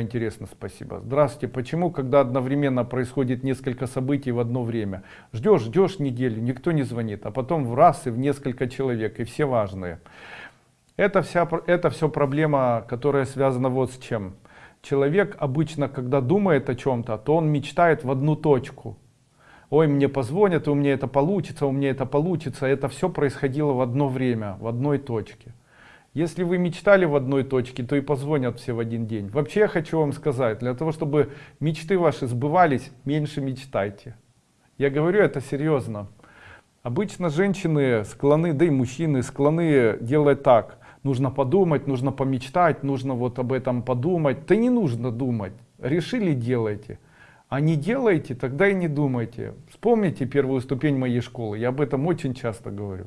Интересно, спасибо. Здравствуйте. Почему, когда одновременно происходит несколько событий в одно время? Ждешь, ждешь неделю, никто не звонит, а потом в раз и в несколько человек, и все важные. Это, вся, это все проблема, которая связана вот с чем. Человек обычно, когда думает о чем-то, то он мечтает в одну точку. Ой, мне позвонят, у меня это получится, у меня это получится. Это все происходило в одно время, в одной точке. Если вы мечтали в одной точке, то и позвонят все в один день. Вообще я хочу вам сказать, для того, чтобы мечты ваши сбывались, меньше мечтайте. Я говорю это серьезно. Обычно женщины склонны, да и мужчины склонны делать так. Нужно подумать, нужно помечтать, нужно вот об этом подумать. Да не нужно думать. Решили делайте. А не делайте, тогда и не думайте. Вспомните первую ступень моей школы. Я об этом очень часто говорю.